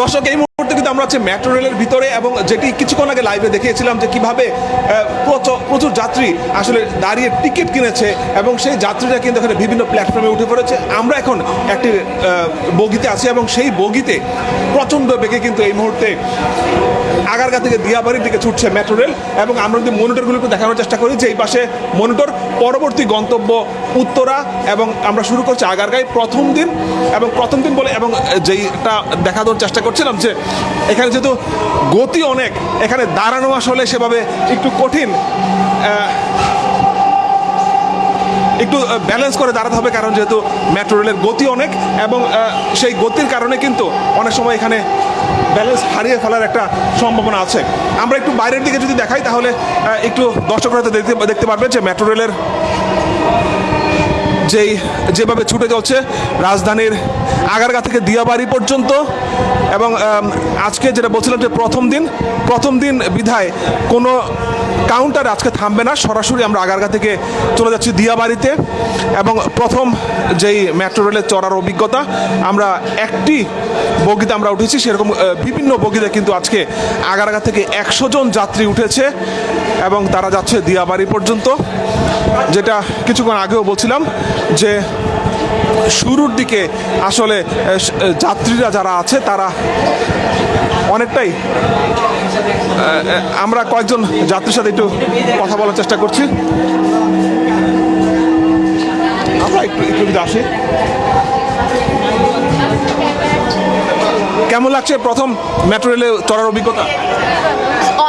দর্শক এই মুহূর্তে কিন্তু আমরা হচ্ছে মেট্রো রেলের ভিতরে এবং যেটি কিছুক্ষণ আগে লাইভে দেখিয়েছিলাম যে কীভাবে প্রচুর যাত্রী আসলে দাঁড়িয়ে টিকিট কিনেছে এবং সেই যাত্রীরা কিন্তু এখানে বিভিন্ন প্ল্যাটফর্মে উঠে পড়েছে। আমরা এখন একটি বগিতে আছি এবং সেই বগিতে প্রচণ্ড বেগে কিন্তু এই মুহূর্তে আগারগা থেকে দিয়াবাড়ির দিকে ছুটছে মেট্রো রেল এবং আমরা যদি মনিটরগুলো একটু দেখানোর চেষ্টা করি যে এই পাশে মনিটর পরবর্তী গন্তব্য উত্তরা এবং আমরা শুরু করছি আগারগাঁয় প্রথম দিন এবং প্রথম দিন বলে এবং যেইটা দেখা দেওয়ার চেষ্টা করছিলাম যে এখানে যেহেতু গতি অনেক, এখানে দাঁড়ানো আসলে সেভাবে একটু কঠিন একটু ব্যালেন্স করে দাঁড়াতে হবে কারণ যেহেতু মেট্রো রেলের গতি অনেক এবং সেই গতির কারণে কিন্তু অনেক সময় এখানে ব্যালেন্স হারিয়ে ফেলার একটা সম্ভাবনা আছে। আমরা একটু বাইরের দিকে যদি দেখাই তাহলে একটু দর্শকরা দেখতে দেখতে পারবে যে মেট্রো রেলের যেই যেভাবে ছুটে চলছে, রাজধানীর আগারগা থেকে দিয়াবাড়ি পর্যন্ত। এবং আজকে যেটা বলছিলাম যে প্রথম দিন প্রথম দিন বিধায় কোনো কাউন্টার আজকে থামবে না। সরাসরি আমরা আগারগা থেকে চলে যাচ্ছি দিয়াবাড়িতে। এবং প্রথম যেই মেট্রো রেলের চড়ার অভিজ্ঞতা, আমরা একটি বগিতে আমরা উঠেছি। সেরকম বিভিন্ন বগিতে কিন্তু আজকে আগারগা থেকে একশো জন যাত্রী উঠেছে এবং তারা যাচ্ছে দিয়াবাড়ি পর্যন্ত। যেটা কিছুক্ষণ আগেও বলছিলাম যে শুরুর দিকে আসলে যাত্রীরা যারা আছে, তারা অনেকটাই আমরা কয়েকজন যাত্রীর সাথে একটু কথা বলার চেষ্টা করছি। আমরা একটু একটু আসি। কেমন লাগছে প্রথম মেট্রো রেলে চড়ার অভিজ্ঞতা?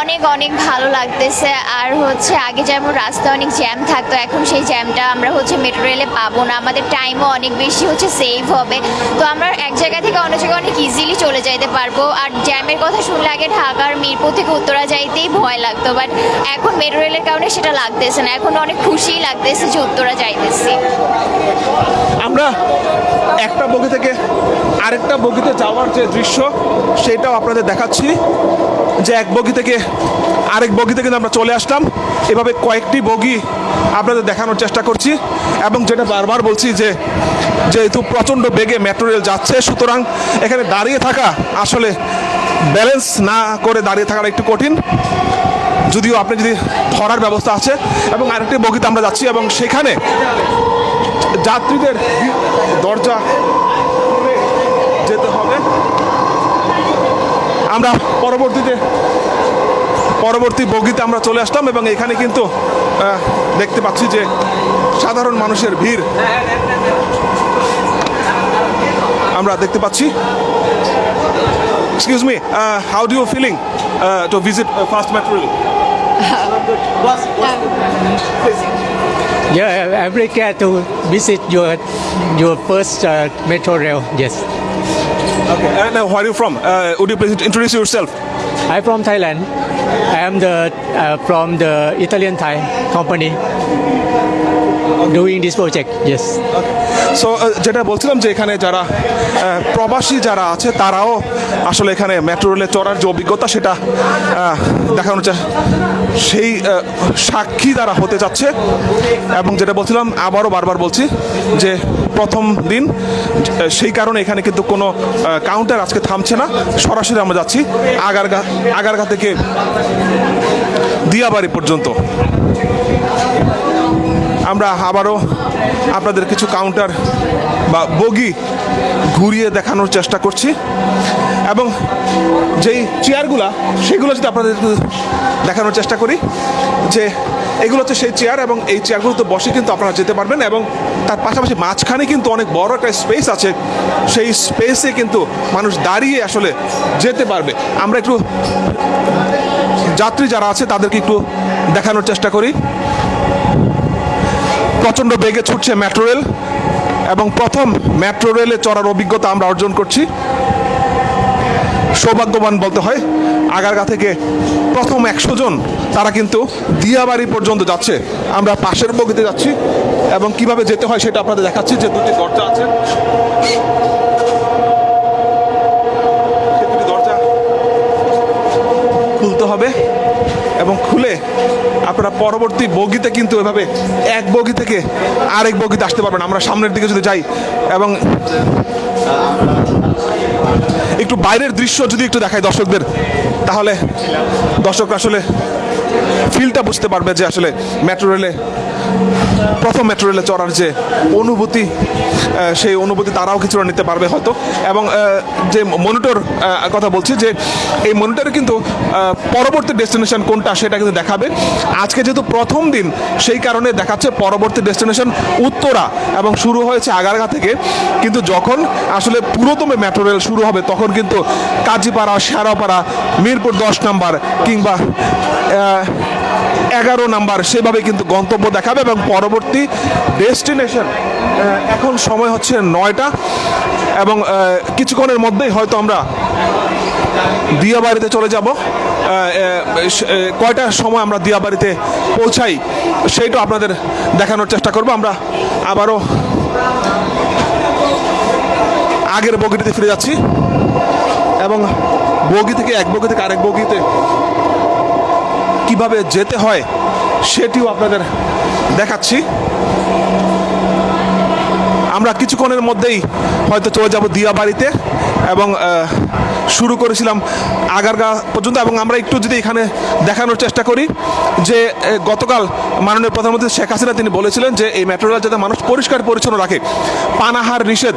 অনেক অনেক ভালো লাগতেছে। আর হচ্ছে আগে যেমন রাস্তা অনেক জ্যাম থাকতো, এখন সেই জ্যামটা আমরা হচ্ছে মেট্রো রেলে পাবো না। আমাদের টাইমও অনেক বেশি হচ্ছে সেভ হবে। তো আমরা এক জায়গা থেকে অন্য জায়গায় অনেক ইজিলি চলে যাইতে পারব। আর জ্যামের কথা শুনলে আগে ঢাকার মিরপুর থেকে উত্তরা যাইতেই ভয় লাগতো। বাট এখন মেট্রো রেলের কারণে সেটা লাগতেছে না। এখন অনেক খুশিই লাগতেছে যে উত্তরা যাইতেছি। আমরা একটা বগি থেকে আরেকটা বগিতে যাওয়ার যে দৃশ্য, সেটাও আপনাদের দেখাচ্ছি। যে এক বগি থেকে আরেক বগিতে কিন্তু আমরা চলে আসলাম। এভাবে কয়েকটি বগি আপনাদের দেখানোর চেষ্টা করছি এবং যেটা বারবার বলছি যে যেহেতু প্রচণ্ড বেগে মেট্রো রেল যাচ্ছে, সুতরাং এখানে দাঁড়িয়ে থাকা আসলে ব্যালেন্স না করে দাঁড়িয়ে থাকাটা একটু কঠিন। যদিও আপনি যদি ধরার ব্যবস্থা আছে এবং আরেকটি বগিতে আমরা যাচ্ছি এবং সেখানে যাত্রীদের দরজা খুলে যেতে হবে আমরা পরবর্তীতে পরবর্তী বগিতে আমরা চলে আসলাম এবং এখানে কিন্তু দেখতে পাচ্ছি যে সাধারণ মানুষের ভিড়। আমরা দেখতে পাচ্ছি। Excuse me how do you feeling to visit first metro Yeah, I'm very to visit your your first uh, metro rail. Yes, Okay. And uh, where are you from? Uh, would you please introduce yourself? I'm from Thailand. I am the uh, from the Italian Thai company doing this project. Yes. So যেটা বলছিলাম যে এখানে যারা প্রবাসী যারা আছে তারাও আসলে এখানে মেট্রো রেলে চড়ার যে অভিজ্ঞতা সেটা আহ, দেখানোর সেই সাক্ষী তারা হতে যাচ্ছে এবং যেটা বলছিলাম আবারও বারবার বলছি যে প্রথম দিন সেই কারণে এখানে কিন্তু কোনো কাউন্টার আজকে থামছে না সরাসরি আমরা যাচ্ছি আগারগা আগারগা থেকে দিয়াবাড়ি পর্যন্ত আমরা আবারও আপনাদের কিছু কাউন্টার বা বগি ঘুরিয়ে দেখানোর চেষ্টা করছি। এবং যেই চেয়ারগুলা সেগুলো যদি আপনাদের দেখানোর চেষ্টা করি, যে এগুলো হচ্ছে সেই চেয়ার এবং এই চেয়ারগুলোতে বসে কিন্তু আপনারা যেতে পারবেন এবং তার পাশাপাশি মাঝখানে কিন্তু অনেক বড় একটা স্পেস আছে। সেই স্পেসে কিন্তু মানুষ দাঁড়িয়ে আসলে যেতে পারবে। আমরা একটু যাত্রী যারা আছে তাদেরকে একটু দেখানোর চেষ্টা করি। প্রচণ্ড বেগে ছুটছে মেট্রো রেল এবং প্রথম মেট্রো রেলে চড়ার অভিজ্ঞতা আমরা অর্জন করছি। সৌভাগ্যবান বলতে হয়, আগারগা থেকে প্রথম একশো জন, তারা কিন্তু দিয়াবাড়ি পর্যন্ত যাচ্ছে। আমরা পাশের বগিতে যাচ্ছি এবং কীভাবে যেতে হয় সেটা আপনাদের দেখাচ্ছি, যে দুটি দরজা আছে। খুলতে হবে এবং খুলে আপনারা পরবর্তী বগিতে কিন্তু এভাবে এক বগি থেকে আরেক বগিতে আসতে পারবেন। আমরা সামনের দিকে যদি যাই এবং একটু বাইরের দৃশ্য যদি একটু দেখায় দর্শকদের, তাহলে দর্শকরা আসলে ফিলটা বুঝতে পারবে যে আসলে মেট্রো রেলে প্রথম মেট্রো রেলে চড়ার যে অনুভূতি সেই অনুভূতি তারাও কিছুটা নিতে পারবে হয়তো। এবং যে মনিটর কথা বলছি যে এই মনিটরে কিন্তু পরবর্তী ডেস্টিনেশন কোনটা সেটা কিন্তু দেখাবে। আজকে যেহেতু প্রথম দিন, সেই কারণে দেখাচ্ছে পরবর্তী ডেস্টিনেশন উত্তরা। এবং শুরু হয়েছে আগারগা থেকে। কিন্তু যখন আসলে পুরোতম মেট্রো রেল শুরু হবে, তখন কিন্তু কাজীপাড়া শেরাপাড়া মিরপুর দশ নাম্বার কিংবা এগারো নাম্বার, সেভাবে কিন্তু গন্তব্য দেখাবে এবং পরবর্তী ডেস্টিনেশন এখন সময় হচ্ছে নয়টা এবং কিছুক্ষণের মধ্যেই হয়তো আমরা দিয়াবাড়িতে চলে যাব। কয়টার সময় আমরা দিয়াবাড়িতে পৌঁছাই সেইটা আপনাদের দেখানোর চেষ্টা করব। আমরা আবারও আগের বগিটিতে ফিরে যাচ্ছি এবং বগি থেকে এক বগি থেকে আরেক বগিতে কীভাবে যেতে হয় সেটিও আপনাদের দেখাচ্ছি। আমরা কিছুক্ষণের মধ্যেই হয়তো চলে যাব দিয়াবাড়িতে এবং শুরু করেছিলাম আগারগা পর্যন্ত এবং আমরা একটু যদি এখানে দেখানোর চেষ্টা করি যে গতকাল মাননীয় প্রধানমন্ত্রী শেখ হাসিনা তিনি বলেছিলেন যে, এই মেট্রো রেল যাতে মানুষ পরিষ্কার পরিচ্ছন্ন রাখে। পানাহার নিষেধ,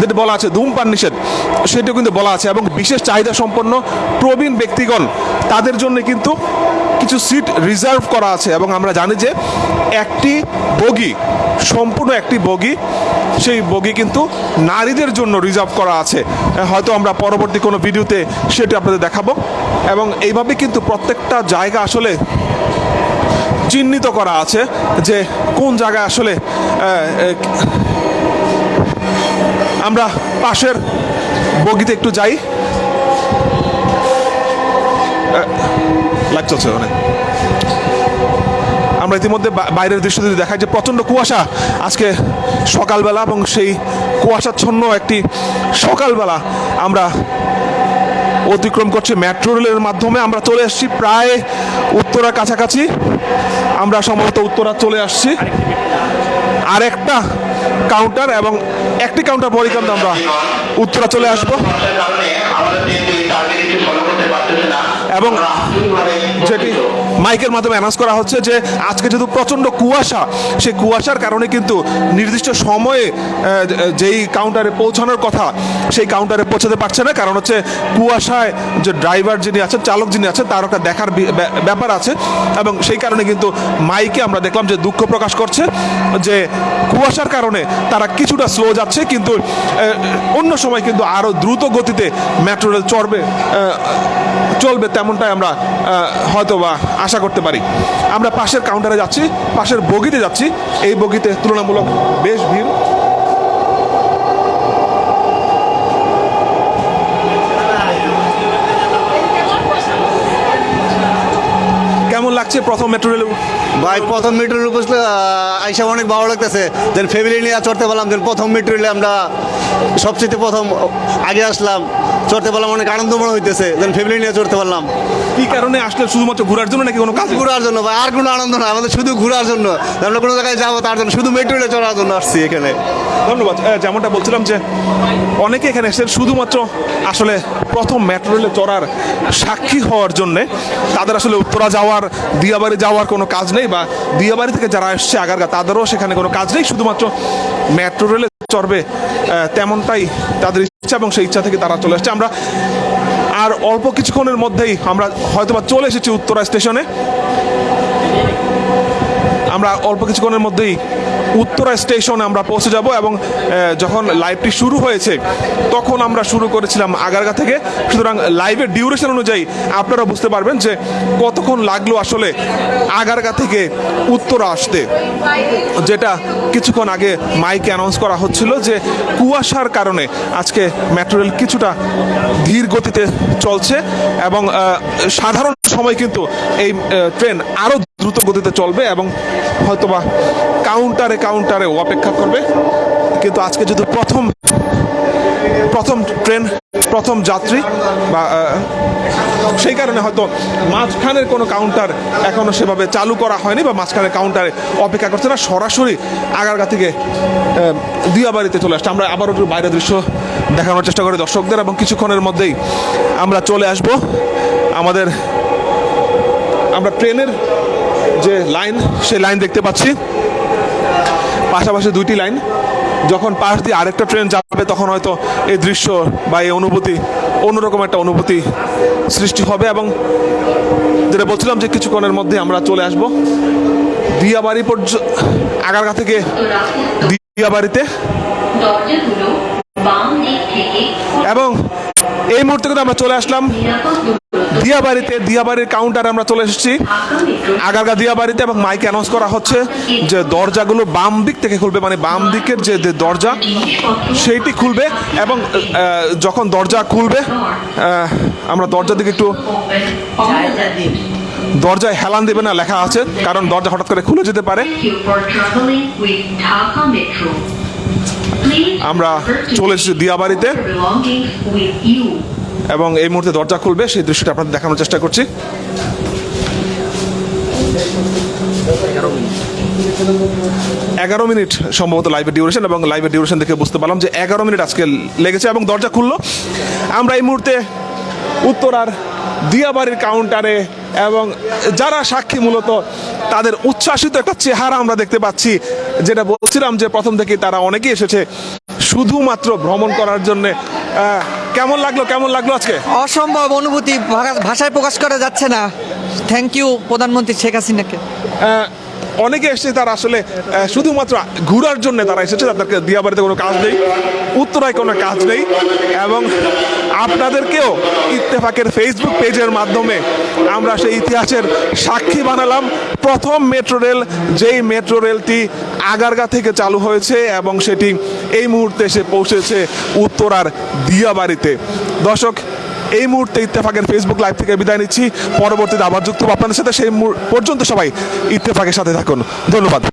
যেটা বলা আছে, ধূমপান নিষেধ, সেটিও কিন্তু বলা আছে এবং বিশেষ চাহিদা সম্পন্ন প্রবীণ ব্যক্তিগণ, তাদের জন্য কিন্তু কিছু সিট রিজার্ভ করা আছে এবং আমরা জানি যে একটি বগি, সম্পূর্ণ একটি বগি, সেই বগি কিন্তু নারীদের জন্য রিজার্ভ করা আছে। হয়তো আমরা পরবর্তী কোনো ভিডিওতে সেটি আপনাদের দেখাবো। এবং এইভাবে কিন্তু প্রত্যেকটা জায়গা আসলে চিহ্নিত করা আছে যে কোন জায়গায় আসলে আমরা পাশের বগিতে একটু যাই। চলছে ওখানে আমরা ইতিমধ্যে বাইরের দৃশ্য যদি দেখাই যে প্রচণ্ড কুয়াশা। আজকে সকালবেলা এবং সেই কুয়াশাচ্ছন্ন একটি সকালবেলা আমরা অতিক্রম করছি মেট্রো রেলের মাধ্যমে। আমরা চলে আসছি প্রায় উত্তরার কাছাকাছি। আমরা সম্ভবত উত্তরা চলে আসছি। আর একটা কাউন্টার এবং একটি কাউন্টার পরই কিন্তু আমরা উত্তরা চলে আসব। এবং যেটি মাইকের মাধ্যমে অ্যানাউন্স করা হচ্ছে যে আজকে যেহেতু প্রচণ্ড কুয়াশা, সেই কুয়াশার কারণে কিন্তু নির্দিষ্ট সময়ে যেই কাউন্টারে পৌঁছানোর কথা, সেই কাউন্টারে পৌঁছাতে পারছে না। কারণ হচ্ছে কুয়াশায় যে ড্রাইভার যিনি আছেন, চালক যিনি আছেন, তার একটা দেখার ব্যাপার আছে। এবং সেই কারণে কিন্তু মাইকে আমরা দেখলাম যে দুঃখ প্রকাশ করছে যে কুয়াশার কারণে তারা কিছুটা স্লো যাচ্ছে, কিন্তু অন্য সময় কিন্তু আরও দ্রুত গতিতে মেট্রো রেল চড়বে চলবে তেমনটাই আমরা হয়তো বা আশা করতে পারি। আমরা পাশের কাউন্টারে যাচ্ছি, পাশের বগিতে যাচ্ছি। এই বগিতে তুলনামূলক বেশ ভিড় কেমন লাগছে প্রথম মেট্রো রেলে ভাই প্রথম মিটারের বসলে আইসা অনেক ভালো লাগতেছে। দেন ফ্যামিলি নিয়ে চড়তে পারলাম দেন প্রথম মিটারে আমরা সবচেয়ে প্রথম আগে আসলাম। চড়তে পারলাম অনেক আনন্দ মনে হইতেছে। দেন ফ্যামিলি নিয়ে চড়তে পারলাম। কি কারণে আসলে শুধুমাত্র ঘোরার জন্য নাকি কোনো কাজ? ঘোরার জন্য ভাই আর কোনো আনন্দ না আমাদের শুধু ঘোরার জন্য। আমরা কোনো জায়গায় যাব তার জন্য শুধু মেট্রো রেলে চড়ার জন্য আসছি এখানে। ধন্যবাদ। যেমনটা বলছিলাম যে অনেকে এখানে এসেছেন শুধুমাত্র আসলে প্রথম মেট্রো রেলে চড়ার সাক্ষী হওয়ার জন্যে তাদের আসলে উত্তরা যাওয়ার দিয়াবাড়ি যাওয়ার কোনো কাজ নেই বা দিয়াবাড়ি থেকে যারা এসছে আগারগা, তাদেরও সেখানে কোনো কাজ নেই। শুধুমাত্র মেট্রো রেলে চড়বে তেমনটাই তাদের ইচ্ছা এবং সেই ইচ্ছা থেকে তারা চলে আসছে। আমরা আর অল্প কিছুক্ষণের মধ্যেই আমরা হয়তোবা চলে এসেছি উত্তরা স্টেশনে। আমরা অল্প কিছুক্ষণের মধ্যেই উত্তরা স্টেশনে আমরা পৌঁছে যাব এবং যখন লাইভটি শুরু হয়েছে, তখন আমরা শুরু করেছিলাম আগারগা থেকে। সুতরাং লাইভের ডিউরেশন অনুযায়ী আপনারা বুঝতে পারবেন যে কতক্ষণ লাগল আসলে আগারগা থেকে উত্তরা আসতে। যেটা কিছুক্ষণ আগে মাইকে অ্যানাউন্স করা হচ্ছিল যে কুয়াশার কারণে আজকে মেট্রো রেল কিছুটা ধীর গতিতে চলছে এবং সাধারণ সময় কিন্তু এই ট্রেন আরও দ্রুত গতিতে চলবে এবং হয়তোবা কাউন্টারে কাউন্টারেও অপেক্ষা করবে। কিন্তু আজকে যদি প্রথম প্রথম ট্রেন প্রথম যাত্রী, বা সেই কারণে হয়তো মাঝখানের কোনো কাউন্টার এখনও সেভাবে চালু করা হয়নি, বা মাঝখানের কাউন্টারে অপেক্ষা করছে না। সরাসরি আগারগা থেকে দিয়াবাড়িতে চলে আসছে। আমরা আবারও বাইরের দৃশ্য দেখানোর চেষ্টা করি দর্শকদের, এবং কিছুক্ষণের মধ্যেই আমরা চলে আসব। আমাদের, আমরা ট্রেনের যে লাইন সেই লাইন দেখতে পাচ্ছি। পাশাপাশি দুইটি লাইন। যখন পাশ দিয়ে আরেকটা ট্রেন যাবে তখন হয়তো এই দৃশ্য বা এই অনুভূতি অন্যরকম একটা অনুভূতি সৃষ্টি হবে এবং যেটা বলছিলাম যে কিছুক্ষণের মধ্যে আমরা চলে আসব। দিয়াবাড়ি পর্যন্ত আগারগা থেকে দিয়াবাড়িতে। এবং এই মুহূর্তে কিন্তু আমরা চলে আসলাম দিয়াবাড়িতে, দিয়াবাড়ির কাউন্টারে আমরা চলে এসেছি আগারগা দিয়াবাড়িতে এবং মাইক অ্যানাউন্স করা হচ্ছে যে দরজাগুলো বাম দিক থেকে খুলবে মানে বাম দিকের যে দরজা, সেইটি খুলবে এবং যখন দরজা খুলবে আমরা দরজার দিকে একটু. দরজায় হেলান দেবে না, লেখা আছে, কারণ দরজা হঠাৎ করে খুলে যেতে পারে আমরা চলে এসেছি দিয়াবাড়িতে. এবং এই মুহূর্তে দরজা খুলবে, সেই দৃশ্যটা আপনাদের দেখানোর চেষ্টা করছি এগারো মিনিট সম্ভবত লাইভের ডিউরেশন এবং লাইভের ডিউরেশন দেখে বুঝতে পারলাম যে এগারো মিনিট আজকে লেগেছে এবং দরজা খুললো আমরা এই মুহূর্তে উত্তরার দিয়াবাড়ির কাউন্টারে এবং যারা সাক্ষী মূলত তাদের উচ্ছ্বাসিত একটা চেহারা আমরা দেখতে পাচ্ছি। যেটা বলছিলাম যে প্রথম থেকে তারা অনেকেই এসেছে শুধুমাত্র ভ্রমণ করার জন্য। কেমন লাগল কেমন লাগল আজকে? অসম্ভব অনুভূতি ভাষায় প্রকাশ করা যাচ্ছে না। থ্যাংক ইউ প্রধানমন্ত্রী শেখ হাসিনাকে। অনেকে এসেছে তারা আসলে শুধুমাত্র ঘোরার জন্য তারা এসেছে, তাদেরকে দিয়াবাড়িতে কোনো কাজ নেই, উত্তরায় কোনো কাজ নেই, এবং আপনাদেরকেও ইত্তেফাকের ফেসবুক পেজের মাধ্যমে আমরা সেই ইতিহাসের সাক্ষী বানালাম। প্রথম মেট্রো রেল, যেই মেট্রো রেলটি আগারগা থেকে চালু হয়েছে এবং সেটি এই মুহূর্তে এসে পৌঁছেছে উত্তরার দিয়াবাড়িতে। দর্শক এই মুহূর্তে ইত্তেফাকের ফেসবুক লাইভ থেকে বিদায় নিচ্ছি। পরবর্তীতে আবার যুক্ত আপনাদের সাথে। সেই পর্যন্ত সবাই ইত্তেফাকের সাথে থাকুন। ধন্যবাদ।